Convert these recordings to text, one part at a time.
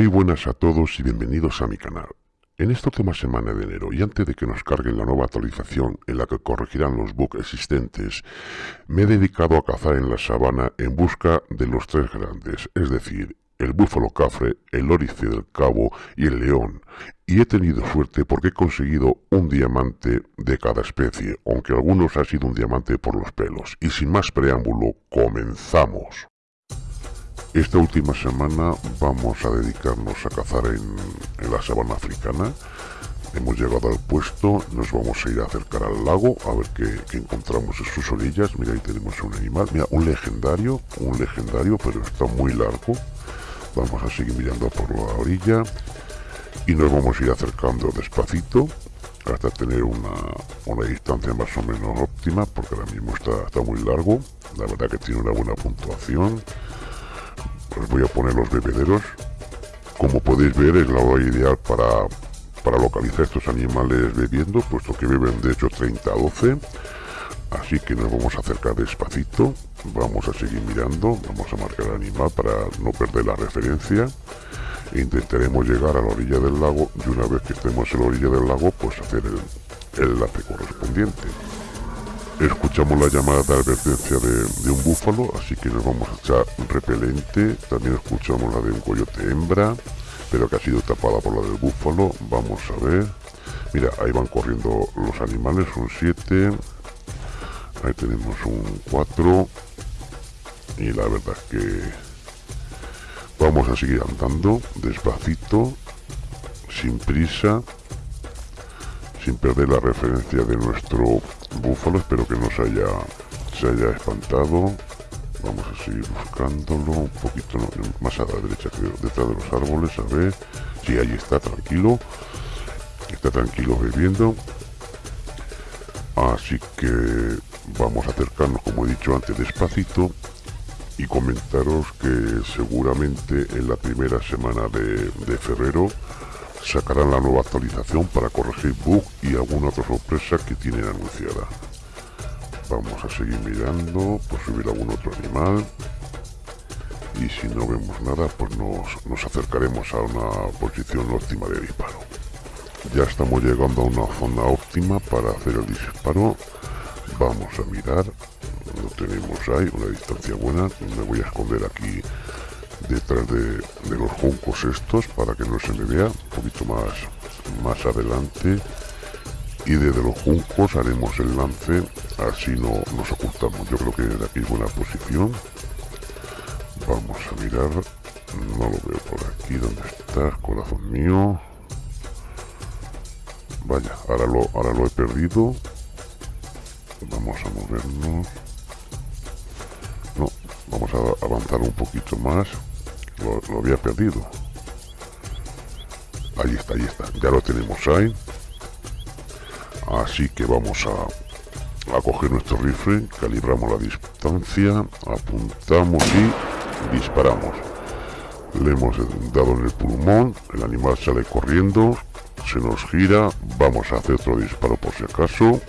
Muy buenas a todos y bienvenidos a mi canal. En esta última semana de enero y antes de que nos carguen la nueva actualización en la que corregirán los bugs existentes, me he dedicado a cazar en la sabana en busca de los tres grandes, es decir, el búfalo cafre, el lorice del cabo y el león, y he tenido suerte porque he conseguido un diamante de cada especie, aunque algunos ha sido un diamante por los pelos. Y sin más preámbulo, comenzamos. Esta última semana vamos a dedicarnos a cazar en, la sabana africana. Hemos llegado al puesto, nos vamos a ir a acercar al lago a ver qué, encontramos en sus orillas. Mira, ahí tenemos un animal, mira, un legendario, un legendario, pero está muy largo. Vamos a seguir mirando por la orilla y nos vamos a ir acercando despacito hasta tener una, una distancia más o menos óptima porque ahora mismo está, está muy largo. La verdad que tiene una buena puntuación voy a poner los bebederos. Como podéis ver es la hora ideal para, para localizar estos animales bebiendo puesto que beben de hecho 30 a 12 así que nos vamos a acercar despacito. Vamos a seguir mirando. Vamos a marcar el animal para no perder la referencia. Intentaremos llegar a la orilla del lago y una vez que estemos en la orilla del lago pues hacer el, el enlace correspondiente Escuchamos la llamada de advertencia de, un búfalo, así que nos vamos a echar repelente. También escuchamos la de un coyote hembra, pero que ha sido tapada por la del búfalo. Vamos a ver. Mira, ahí van corriendo los animales, son 7. Ahí tenemos un 4. Y la verdad es que vamos a seguir andando despacito, sin prisa sin perder la referencia de nuestro búfalo espero que no se haya se haya espantado. Vamos a seguir buscándolo un poquito más a la derecha creo. Detrás de los árboles a ver. Si ahí está tranquilo. Está tranquilo bebiendo. Así que vamos a acercarnos como he dicho antes despacito. Y comentaros que seguramente en la primera semana de febrero sacarán la nueva actualización para corregir bug y alguna otra sorpresa que tienen anunciada. Vamos a seguir mirando por subir algún otro animal. Y si no vemos nada, pues nos, nos acercaremos a una posición óptima de disparo. Ya estamos llegando a una zona óptima para hacer el disparo. Vamos a mirar. Lo tenemos ahí, una distancia buena. Me voy a esconder aquí detrás de, los juncos estos para que no se me vea un poquito más más adelante. Y desde los juncos haremos el lance así no nos ocultamos. Yo creo que de aquí es buena posición. Vamos a mirar no lo veo por aquí ¿dónde estás corazón mío. Vaya ahora lo ahora lo he perdido. Vamos a movernos. No vamos a avanzar un poquito más lo, había perdido. Ahí está, ahí está, ya lo tenemos ahí. Así que vamos a, a coger nuestro rifle calibramos la distancia apuntamos y disparamos. Le hemos dado en el pulmón el animal sale corriendo se nos gira vamos a hacer otro disparo por si acaso.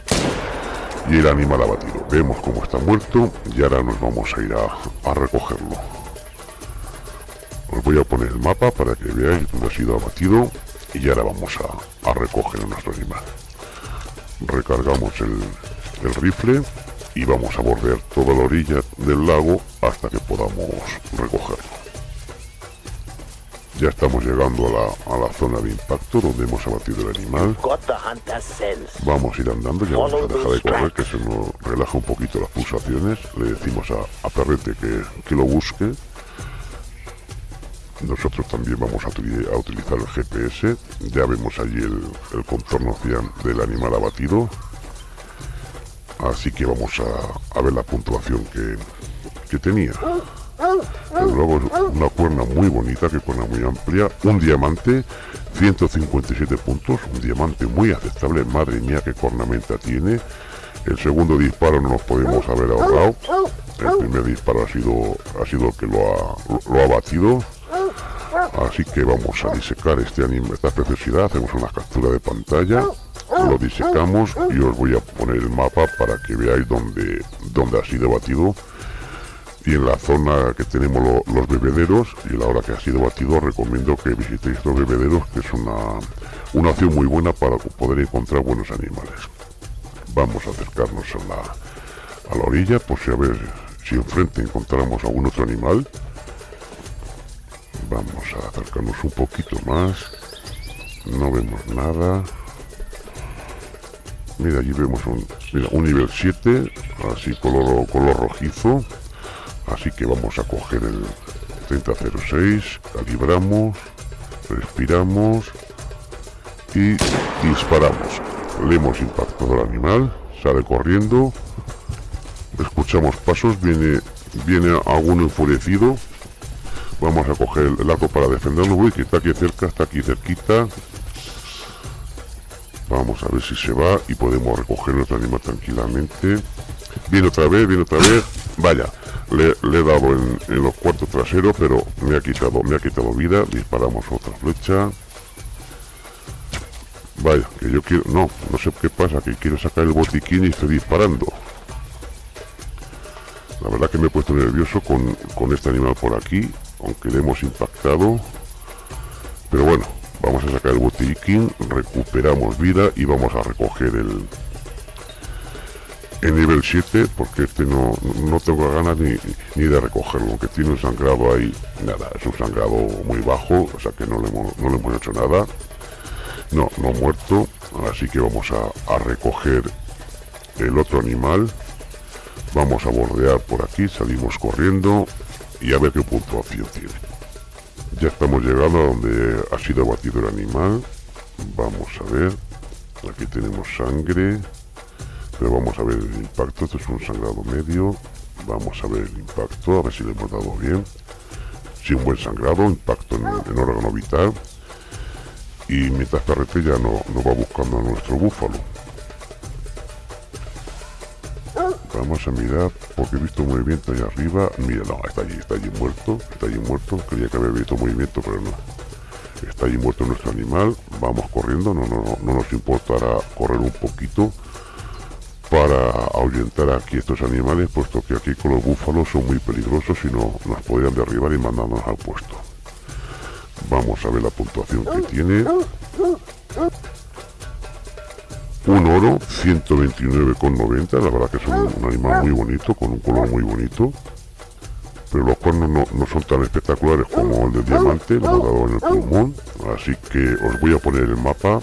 Y el animal abatido vemos cómo está muerto y ahora nos vamos a ir a recogerlo os voy a poner el mapa para que veáis dónde ha sido abatido y ahora vamos a, recoger nuestro animal. Recargamos el, rifle y vamos a bordear toda la orilla del lago hasta que podamos recogerlo. Ya estamos llegando a la, zona de impacto donde hemos abatido el animal. Vamos a ir andando, ya vamos a dejar de correr que se nos relaja un poquito las pulsaciones. Le decimos a, a Perrete que, que lo busque nosotros también vamos a, utilizar el GPS ya vemos allí el, contorno del animal abatido. Así que vamos a, ver la puntuación que, tenía. Luego una cuerna muy bonita que cuerna muy amplia. Un diamante 157 puntos. Un diamante muy aceptable. Madre mía qué cornamenta tiene. El segundo disparo no nos podemos haber ahorrado. El primer disparo ha sido ha sido el que lo ha, lo ha batido Así que vamos a disecar este anime, esta preciosidad, hacemos una captura de pantalla, lo disecamos y os voy a poner el mapa para que veáis dónde, dónde ha sido batido. Y en la zona que tenemos los bebederos y la hora que ha sido batido recomiendo que visitéis los bebederos que es una, una opción muy buena para poder encontrar buenos animales. Vamos a acercarnos a la, a la orilla por si a ver si enfrente encontramos algún otro animal vamos a acercarnos un poquito más. No vemos nada. Mira allí vemos un, mira, un nivel 7 así color, color rojizo. Así que vamos a coger el 3006 calibramos respiramos y disparamos. Le hemos impactado al animal sale corriendo. Escuchamos pasos viene viene alguno enfurecido vamos a coger el arco para defenderlo. Uy que está aquí cerca está aquí cerquita. Vamos a ver si se va y podemos recoger nuestro animal tranquilamente. Viene otra vez viene otra vez. Vaya le, he dado en, los cuartos traseros pero me ha quitado me ha quitado vida. Disparamos otra flecha. Vaya que yo quiero no no sé qué pasa que quiero sacar el botiquín y estoy disparando. La verdad que me he puesto nervioso con, con este animal por aquí aunque le hemos impactado. Pero bueno vamos a sacar el botiquín recuperamos vida y vamos a recoger el el nivel 7 porque este no, no tengo ganas ni, ni, de recogerlo aunque tiene un sangrado ahí nada es un sangrado muy bajo o sea que no le hemos, no le hemos hecho nada. No, no muerto así que vamos a, a recoger el otro animal. Vamos a bordear por aquí salimos corriendo y a ver qué puntuación tiene ya estamos llegando a donde ha sido abatido el animal. Vamos a ver. Aquí tenemos sangre. Pero vamos a ver el impacto. Esto es un sangrado medio. Vamos a ver el impacto a ver si le hemos dado bien. Si un buen sangrado impacto en, en órgano vital. Y mientras Carrete ya no, no va buscando a nuestro búfalo Vamos a mirar porque he visto movimiento ahí arriba. Mira, no, está allí, está allí muerto. Está allí muerto. Creía que había visto movimiento, pero no. Está allí muerto nuestro animal. Vamos corriendo. No, no, no nos importará correr un poquito para ahuyentar aquí estos animales, puesto que aquí con los búfalos son muy peligrosos y no nos podrían derribar y mandarnos al puesto. Vamos a ver la puntuación que tiene un oro 129,90 la verdad que es un, animal muy bonito con un color muy bonito. Pero los cuernos no, son tan espectaculares como el de diamante lo he dado en el pulmón así que os voy a poner el mapa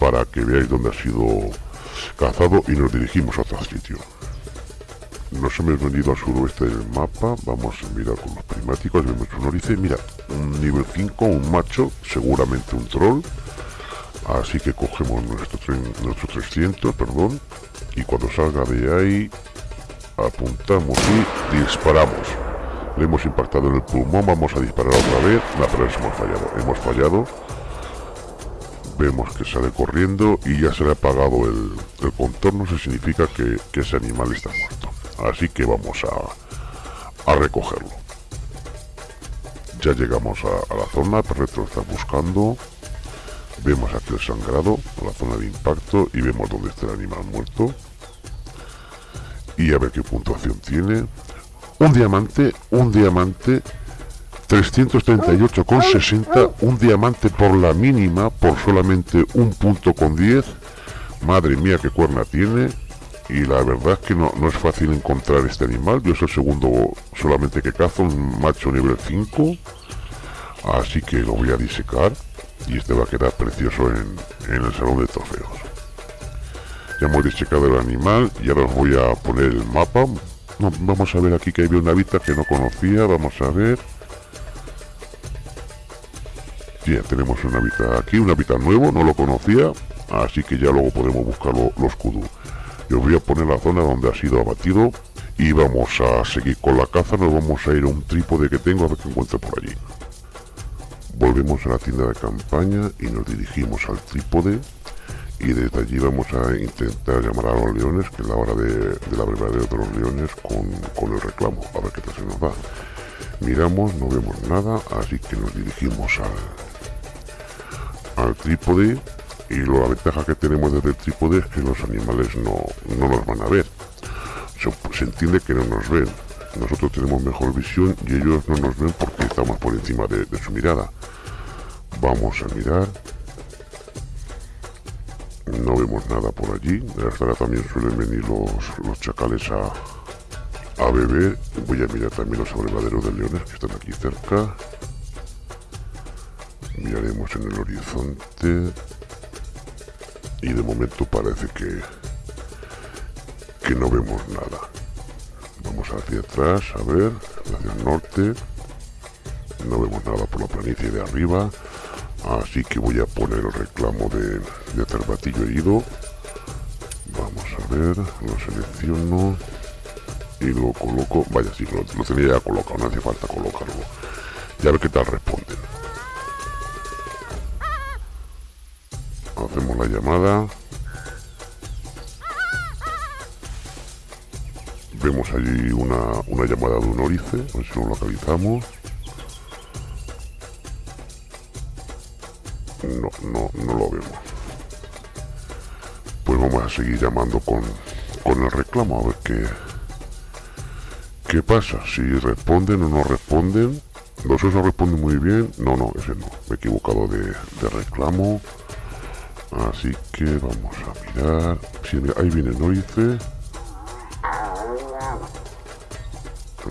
para que veáis dónde ha sido cazado y nos dirigimos a otro sitio. Nos hemos venido al suroeste del mapa vamos a mirar con los primáticos vemos un orice mira un nivel 5 un macho seguramente un troll así que cogemos nuestro, nuestro 300 perdón y cuando salga de ahí apuntamos y disparamos. Le hemos impactado en el pulmón vamos a disparar otra vez. La pero hemos fallado hemos fallado. Vemos que sale corriendo y ya se le ha apagado el, contorno eso significa que, ese animal está muerto. Así que vamos a, a recogerlo. Ya llegamos a, la zona Perretro está buscando Vemos aquí el sangrado, la zona de impacto y vemos dónde está el animal muerto. Y a ver qué puntuación tiene. Un diamante, un diamante 338,60, un diamante por la mínima, por solamente un punto con 10. Madre mía, qué cuerna tiene. Y la verdad es que no, no es fácil encontrar este animal. Yo soy el segundo solamente que cazo, un macho nivel 5. Así que lo voy a disecar y este va a quedar precioso en, el salón de trofeos. Ya hemos disecado el animal y ahora os voy a poner el mapa. Vamos a ver aquí que había una hábitat que no conocía vamos a ver. Ya tenemos un hábitat aquí un hábitat nuevo no lo conocía así que ya luego podemos buscar los kudu yo os voy a poner la zona donde ha sido abatido y vamos a seguir con la caza nos vamos a ir a un trípode que tengo a ver qué encuentro por allí Volvemos a la tienda de campaña y nos dirigimos al trípode y desde allí vamos a intentar llamar a los leones, que es la hora de, la verdadera de los leones, con, el reclamo, a ver qué tal se nos va. Miramos, no vemos nada, así que nos dirigimos al, trípode y la ventaja que tenemos desde el trípode es que los animales no, nos van a ver. Se entiende que no nos ven, nosotros tenemos mejor visión y ellos no nos ven porque estamos por encima de, su mirada. Vamos a mirar. No vemos nada por allí. Hasta ahora también suelen venir los, los chacales a, a beber. Voy a mirar también los abrevaderos de leones que están aquí cerca. Miraremos en el horizonte. Y de momento parece que, que no vemos nada. Vamos hacia atrás, a ver, hacia el norte. No vemos nada por la planicie de arriba. Así que voy a poner el reclamo de, de cervatillo herido. Vamos a ver, lo selecciono y lo coloco. Vaya, sí, lo, lo tenía ya colocado, no hace falta colocarlo. Ya ver qué tal responden. Hacemos la llamada. Vemos allí una, una llamada de un órice, a lo localizamos. No, no, no lo vemos. Pues vamos a seguir llamando con, con el reclamo a ver qué, qué pasa. Si responden o no responden. Los no responden muy bien. No, no, ese no. Me he equivocado de, de reclamo. Así que vamos a mirar. Si ahí viene el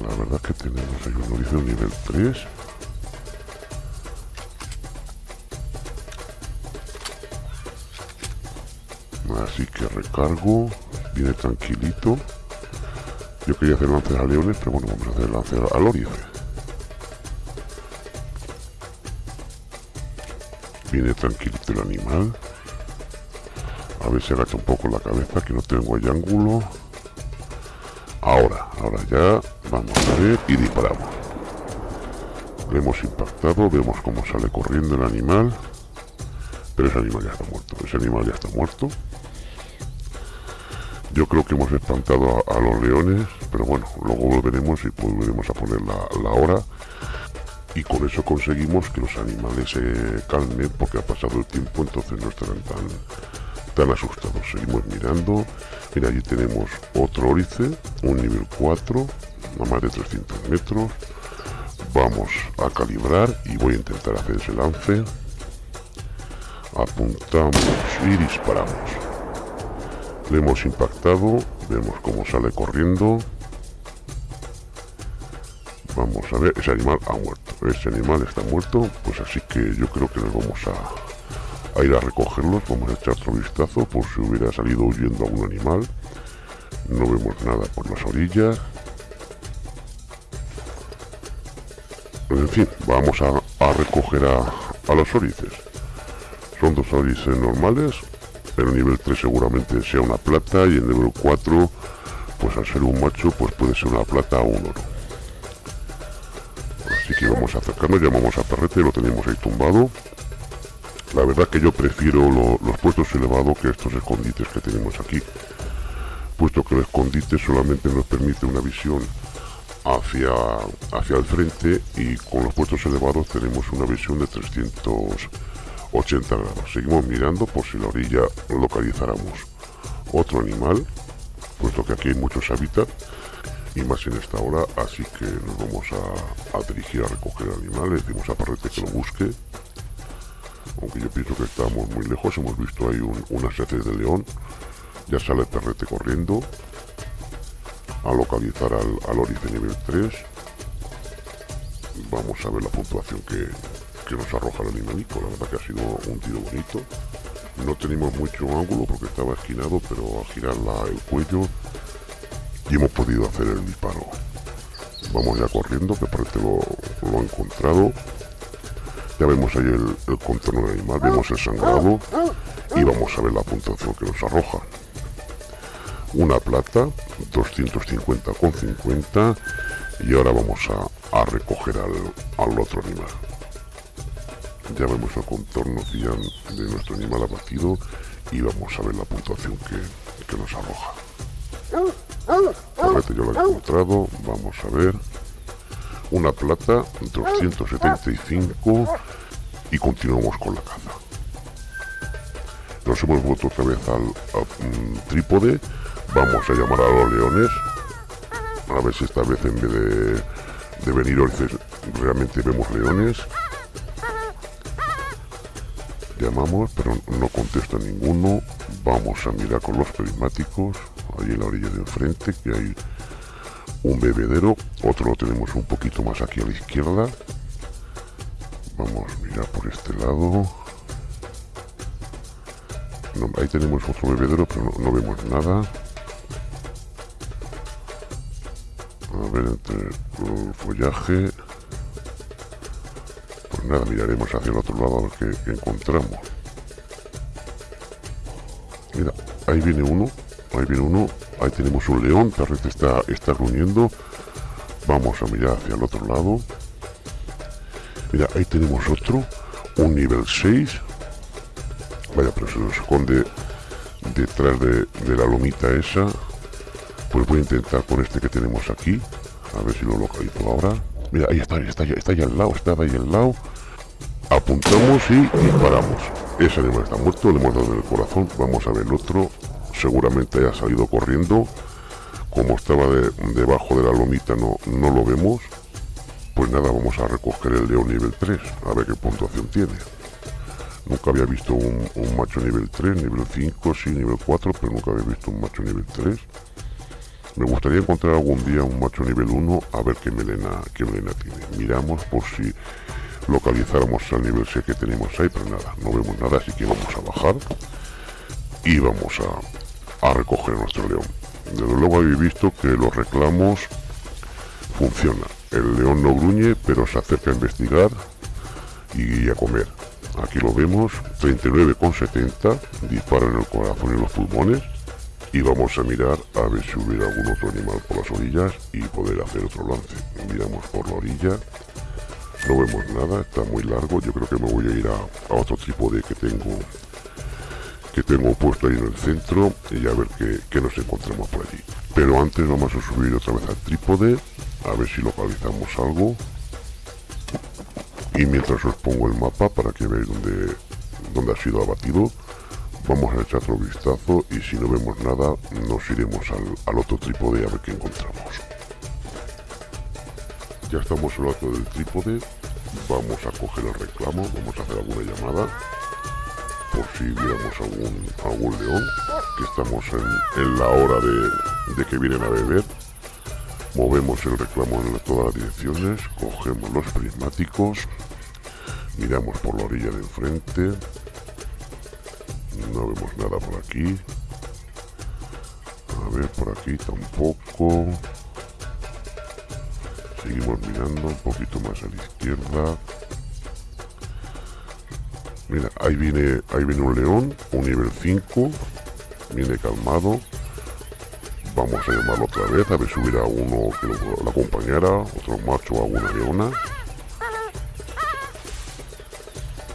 La verdad que tenemos ahí un órice nivel 3. Así que recargo. Viene tranquilito. Yo quería hacer lance a leones, pero bueno, vamos a hacer lance al órice. Viene tranquilito el animal. A ver si agacha un poco la cabeza, que no tengo ahí ángulo. Ahora, ahora ya, vamos a ver y disparamos. Le hemos impactado, vemos cómo sale corriendo el animal. Pero ese animal ya está muerto, ese animal ya está muerto. Yo creo que hemos espantado a, los leones, pero bueno, luego volveremos y volveremos a poner la, hora y con eso conseguimos que los animales se calmen porque ha pasado el tiempo entonces no estarán tan están asustados. Seguimos mirando. Mira, allí tenemos otro órice, un nivel 4, a más de 300 metros. Vamos a calibrar y voy a intentar hacer ese lance. Apuntamos y disparamos. Le hemos impactado, vemos cómo sale corriendo. Vamos a ver, ese animal ha muerto. Ese animal está muerto, pues así que yo creo que nos vamos a, a ir a recogerlos. Vamos a echar otro vistazo por si hubiera salido huyendo algún animal. No vemos nada por las orillas. En fin, vamos a, recoger a, los orices. Son dos orices normales. pero nivel 3 seguramente sea una plata y el nivel 4, pues al ser un macho, pues puede ser una plata o un oro. Así que vamos a acercarnos, llamamos a Perrete, lo tenemos ahí tumbado. La verdad que yo prefiero los puestos elevados que estos escondites que tenemos aquí, puesto que el escondite solamente nos permite una visión hacia, hacia el frente y con los puestos elevados tenemos una visión de 380 grados. Seguimos mirando por si la orilla localizáramos otro animal, puesto que aquí hay muchos hábitats y más en esta hora, así que nos vamos a, dirigir a recoger animales, decimos a Parrete que lo busque. Aunque yo pienso que estamos muy lejos, hemos visto ahí un, unas de león, ya sale el perrete corriendo a localizar al, al nivel 3. Vamos a ver la puntuación que, nos arroja el animalito, la verdad que ha sido un tiro bonito. No tenemos mucho ángulo porque estaba esquinado, pero al girar el cuello y hemos podido hacer el disparo. Vamos ya corriendo, que parece lo, lo ha encontrado. Ya vemos ahí el, contorno del animal, vemos el sangrado y vamos a ver la puntuación que nos arroja. Una plata, 250,50 y ahora vamos a, recoger al, otro animal. Ya vemos el contorno de nuestro animal abatido y vamos a ver la puntuación que, nos arroja. yo lo he encontrado, vamos a ver una plata, 275 y continuamos con la caza. Nos hemos vuelto otra vez al, mm, trípode, vamos a llamar a los leones. A ver si esta vez en vez de, venir orces realmente vemos leones. Llamamos, pero no contesta ninguno. Vamos a mirar con los prismáticos. Ahí en la orilla de enfrente, que hay un bebedero. Otro lo tenemos un poquito más aquí a la izquierda. Vamos a mirar por este lado. ahí tenemos otro bebedero, pero no, vemos nada. Entre el follaje. Pues nada, miraremos hacia el otro lado a ver encontramos. Mira, ahí viene uno. Ahí viene uno. Ahí tenemos un león. Tarrete está, está reuniendo. Vamos a mirar hacia el otro lado. Mira, ahí tenemos otro, un nivel 6. Vaya, pero se nos esconde detrás de, la lomita esa. Pues voy a intentar con este que tenemos aquí. A ver si lo localizo ahora. Mira, ahí está, está, está ahí al lado, está ahí al lado. Apuntamos y disparamos. Ese animal está muerto, le hemos dado en el corazón. Vamos a ver el otro. Seguramente haya salido corriendo. Como estaba debajo de la lomita no, no lo vemos. Pues nada, vamos a recoger el león nivel 3, a ver qué puntuación tiene. Nunca había visto un, macho nivel 3, nivel 5, sí, nivel 4, pero nunca había visto un macho nivel 3. Me gustaría encontrar algún día un macho nivel 1, a ver qué melena, qué melena tiene. Miramos por si localizáramos al nivel 6 que tenemos ahí, pero nada, no vemos nada, así que vamos a bajar y vamos a, a recoger nuestro león. Desde luego habéis visto que los reclamos funcionan el león no gruñe, pero se acerca a investigar y a comer. Aquí lo vemos, 39,70, dispara en el corazón y los pulmones. Y vamos a mirar a ver si hubiera algún otro animal por las orillas y poder hacer otro lance. Miramos por la orilla, no vemos nada, está muy largo. Yo creo que me voy a ir a, otro trípode que tengo que tengo puesto ahí en el centro y a ver qué nos encontramos por allí. Pero antes vamos a subir otra vez al trípode a ver si localizamos algo y mientras os pongo el mapa para que veáis dónde, dónde ha sido abatido vamos a echar otro vistazo y si no vemos nada nos iremos al, otro trípode a ver qué encontramos. Ya estamos al lado del trípode. Vamos a coger el reclamo vamos a hacer alguna llamada por si viéramos algún, algún león que estamos en, la hora de, de que vienen a beber. Movemos el reclamo en todas las direcciones, cogemos los prismáticos, miramos por la orilla de enfrente, no vemos nada por aquí, a ver por aquí tampoco, seguimos mirando un poquito más a la izquierda, mira, ahí viene, ahí viene un león, un nivel 5, viene calmado, Vamos a llamarlo otra vez, a ver si hubiera uno que lo, acompañara, otro macho o alguna leona.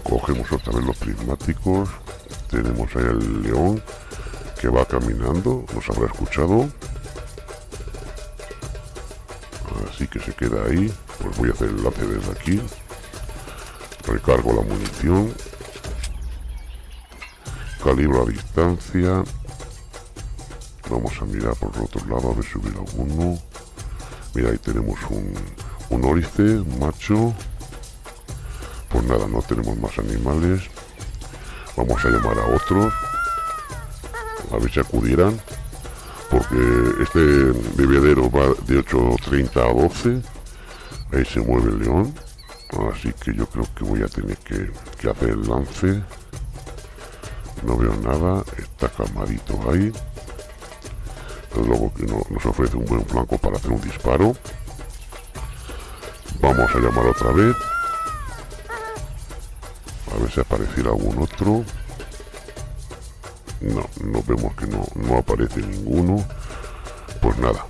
Cogemos otra vez los prismáticos. Tenemos ahí el león que va caminando, nos habrá escuchado. Así que se queda ahí. Pues voy a hacer el lance desde aquí. Recargo la munición. Calibro a distancia Vamos a mirar por el otro lado a ver si hubiera alguno. Mira, ahí tenemos un, un macho. Pues nada, no tenemos más animales. Vamos a llamar a otros. A ver si acudieran. Porque este bebedero va de 8.30 a 12. Ahí se mueve el león. Así que yo creo que voy a tener que, hacer el lance. No veo nada. Está calmadito ahí luego que nos ofrece un buen flanco para hacer un disparo vamos a llamar otra vez ver si apareciera algún otro. No, no vemos que no, no aparece ninguno. Pues nada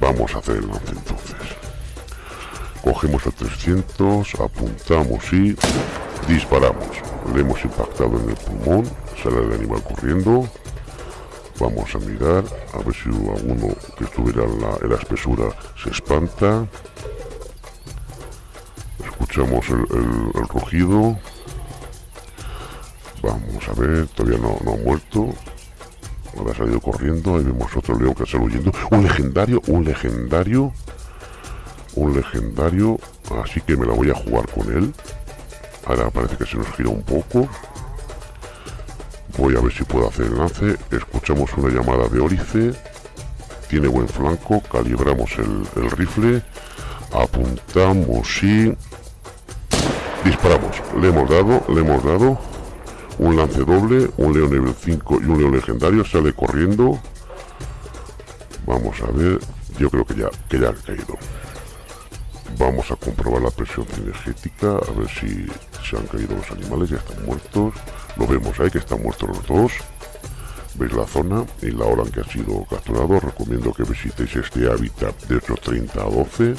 vamos a hacer el lance entonces. Cogemos el 300 apuntamos y disparamos. Le hemos impactado en el pulmón sale el animal corriendo. Vamos a mirar a ver si alguno que estuviera en la, espesura se espanta. Escuchamos el, rugido. Vamos a ver, todavía no, no ha muerto. Ahora ha salido corriendo, ahí vemos otro león que sale huyendo. Un legendario, un legendario. Un legendario, así que me la voy a jugar con él. Ahora parece que se nos gira un poco. Voy a ver si puedo hacer el lance. Escuchamos una llamada de Órice. Tiene buen flanco. Calibramos el rifle. Apuntamos y... Disparamos. Le hemos dado, le hemos dado un lance doble, un león nivel 5 y un león legendario, sale corriendo. Vamos a ver, yo creo que ya, que ya ha caído. Vamos a comprobar la presión cinegética, a ver si se han caído los animales, ya están muertos. Lo vemos ahí que están muertos los dos. Veis la zona y la hora en que ha sido capturado. Recomiendo que visitéis este hábitat de 8.30 a 12.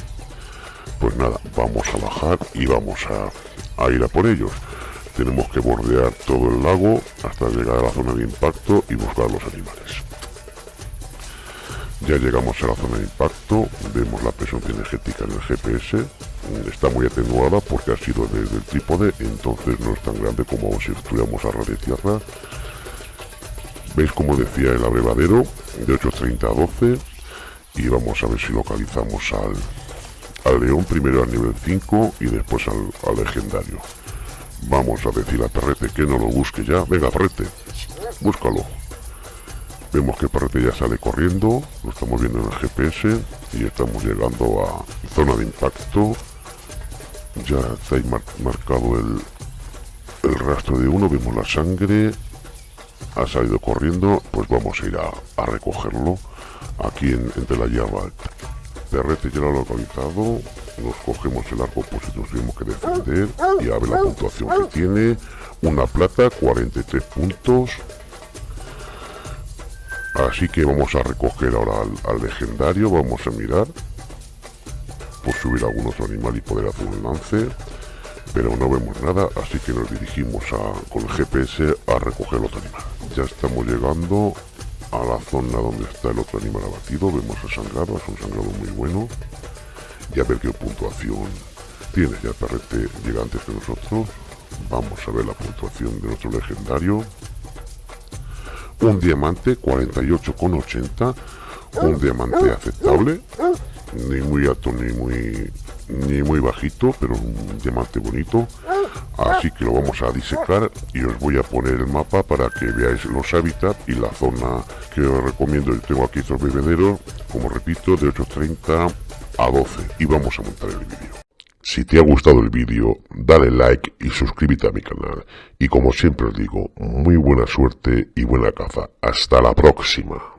Pues nada, vamos a bajar y vamos a, a ir a por ellos. Tenemos que bordear todo el lago hasta llegar a la zona de impacto y buscar los animales. Ya llegamos a la zona de impacto, vemos la presión energética en el GPS, está muy atenuada porque ha sido desde el trípode, entonces no es tan grande como si estuviéramos a ras de tierra. Veis como decía el abrevadero, de 8.30 a 12, y vamos a ver si localizamos al, al león primero al nivel 5 y después al legendario. Vamos a decir a Perrete que no lo busque ya. Venga, Perrete, búscalo. Vemos que Perrete ya sale corriendo, lo estamos viendo en el GPS y estamos llegando a zona de impacto. Ya está ahí marcado el, el rastro de uno, vemos la sangre, ha salido corriendo, pues vamos a ir a, recogerlo aquí en, entre la alta. Perrete ya lo ha localizado, nos cogemos el arco si nos tenemos que defender y a ver la puntuación que tiene. Una plata, 43 puntos. Así que vamos a recoger ahora al, legendario, vamos a mirar por subir algún otro animal y poder hacer un lance. Pero no vemos nada, así que nos dirigimos a, con el GPS a recoger el otro animal. Ya estamos llegando a la zona donde está el otro animal abatido, vemos el sangrado, es un sangrado muy bueno y a ver qué puntuación tiene. Ya Perrete llega antes que nosotros. Vamos a ver la puntuación de nuestro legendario. Un diamante 48,80. Un diamante aceptable. Ni muy alto ni muy ni muy bajito, pero un diamante bonito. Así que lo vamos a disecar y os voy a poner el mapa para que veáis los hábitats y la zona que os recomiendo. Yo tengo aquí estos bebederos, como repito, de 830 a 12 y vamos a montar el vídeo. Si te ha gustado el vídeo, dale like y suscríbete a mi canal. Y como siempre os digo, muy buena suerte y buena caza. Hasta la próxima.